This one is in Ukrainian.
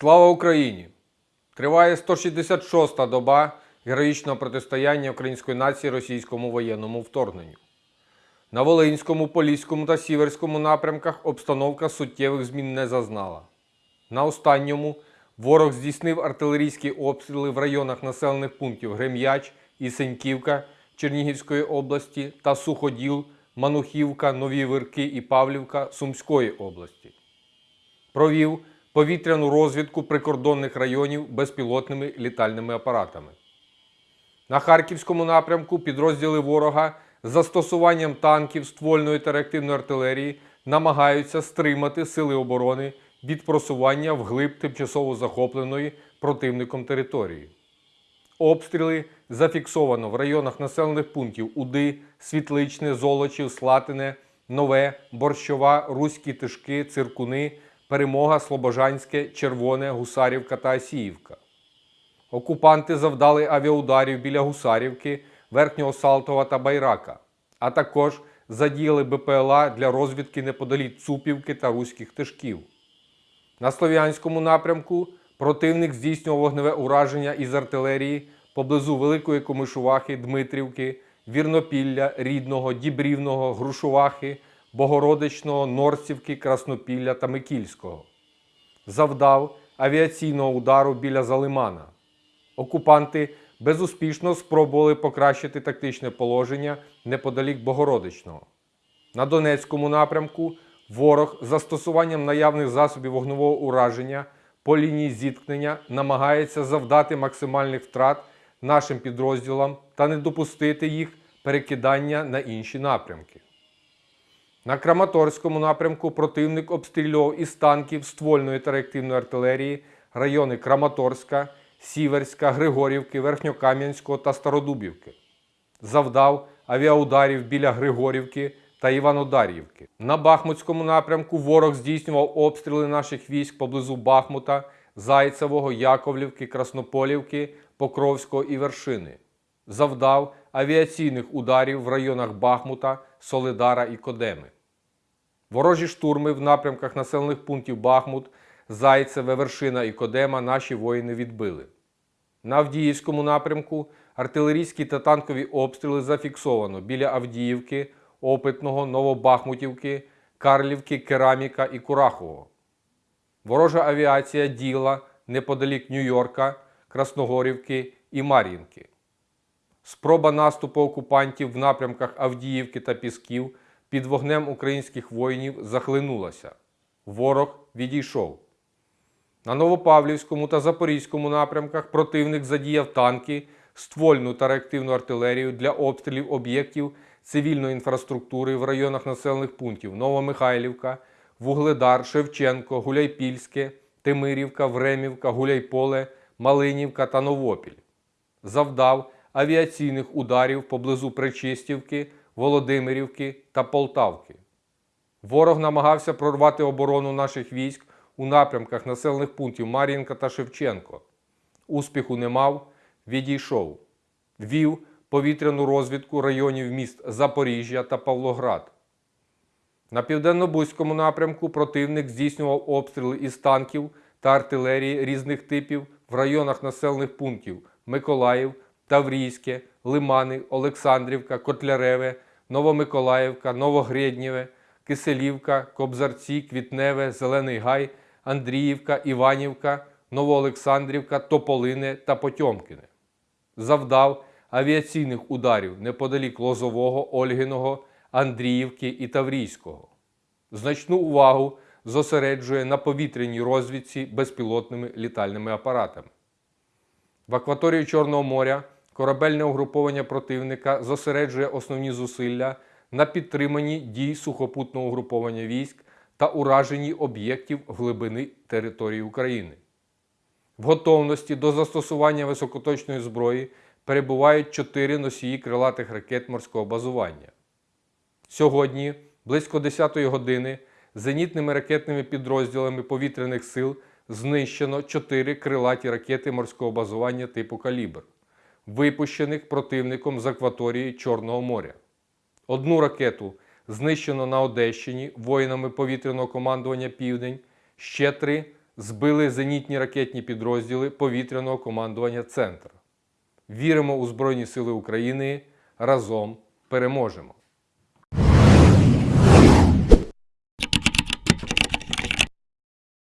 Слава Україні! Триває 166-та доба героїчного протистояння української нації російському воєнному вторгненню. На Волинському, Поліському та Сіверському напрямках обстановка суттєвих змін не зазнала. На останньому ворог здійснив артилерійські обстріли в районах населених пунктів Грем'яч і Сеньківка Чернігівської області та Суходіл, Манухівка, Нові Вирки і Павлівка Сумської області провів повітряну розвідку прикордонних районів безпілотними літальними апаратами. На Харківському напрямку підрозділи ворога з застосуванням танків, ствольної та реактивної артилерії намагаються стримати сили оборони від просування вглиб тимчасово захопленої противником території. Обстріли зафіксовано в районах населених пунктів Уди, Світличне, Золочів, Слатине, Нове, Борщова, Руські Тишки, Циркуни, Перемога, Слобожанське, Червоне, Гусарівка та Асіївка. Окупанти завдали авіаударів біля Гусарівки, Верхнього Салтова та Байрака, а також задіяли БПЛА для розвідки неподалік Цупівки та Руських Тишків. На Слов'янському напрямку противник здійснював вогневе ураження із артилерії поблизу Великої Комишувахи, Дмитрівки, Вірнопілля, Рідного, Дібрівного, Грушувахи, Богородичного, Норцівки, Краснопілля та Микільського. Завдав авіаційного удару біля Залимана. Окупанти безуспішно спробували покращити тактичне положення неподалік Богородичного. На Донецькому напрямку ворог застосуванням наявних засобів вогневого ураження по лінії зіткнення намагається завдати максимальних втрат нашим підрозділам та не допустити їх перекидання на інші напрямки. На Краматорському напрямку противник обстрілював із танків ствольної та реактивної артилерії райони Краматорська, Сіверська, Григорівки, Верхньокам'янського та Стародубівки. Завдав авіаударів біля Григорівки та Іванодарівки. На Бахмутському напрямку ворог здійснював обстріли наших військ поблизу Бахмута, Зайцевого, Яковлівки, Краснополівки, Покровського і Вершини. Завдав авіаційних ударів в районах Бахмута, Солидара і Кодеми. Ворожі штурми в напрямках населених пунктів Бахмут, Зайцеве, Вершина і Кодема наші воїни відбили. На Авдіївському напрямку артилерійські та танкові обстріли зафіксовано біля Авдіївки, Опитного, Новобахмутівки, Карлівки, Кераміка і Курахового. Ворожа авіація діла неподалік Нью-Йорка, Красногорівки і Мар'їнки. Спроба наступу окупантів в напрямках Авдіївки та Пісків під вогнем українських воїнів захлинулася. Ворог відійшов. На Новопавлівському та Запорізькому напрямках противник задіяв танки, ствольну та реактивну артилерію для обстрілів об'єктів цивільної інфраструктури в районах населених пунктів Новомихайлівка, Вугледар, Шевченко, Гуляйпільське, Тимирівка, Времівка, Гуляйполе, Малинівка та Новопіль. Завдав авіаційних ударів поблизу Пречистівки, Володимирівки та Полтавки. Ворог намагався прорвати оборону наших військ у напрямках населених пунктів Мар'їнка та Шевченко. Успіху не мав, відійшов. Вів повітряну розвідку районів міст Запоріжжя та Павлоград. На південно-бузькому напрямку противник здійснював обстріли із танків та артилерії різних типів в районах населених пунктів Миколаїв, Таврійське, Лимани, Олександрівка, Котляреве, Новомиколаївка, Новогрєднєве, Киселівка, Кобзарці, Квітневе, Зелений Гай, Андріївка, Іванівка, Новоолександрівка, Тополине та Потьомкине. Завдав авіаційних ударів неподалік Лозового, Ольгиного, Андріївки і Таврійського. Значну увагу зосереджує на повітряній розвідці безпілотними літальними апаратами. В акваторії Чорного моря корабельне угруповання противника зосереджує основні зусилля на підтриманні дій сухопутного угруповання військ та ураженні об'єктів глибини території України. В готовності до застосування високоточної зброї перебувають чотири носії крилатих ракет морського базування. Сьогодні, близько 10-ї години, зенітними ракетними підрозділами повітряних сил знищено чотири крилаті ракети морського базування типу Калібр, випущених противником з акваторії Чорного моря. Одну ракету знищено на Одещині воїнами повітряного командування Південь, ще три збили зенітні ракетні підрозділи повітряного командування Центр. Віримо у Збройні Сили України. Разом переможемо!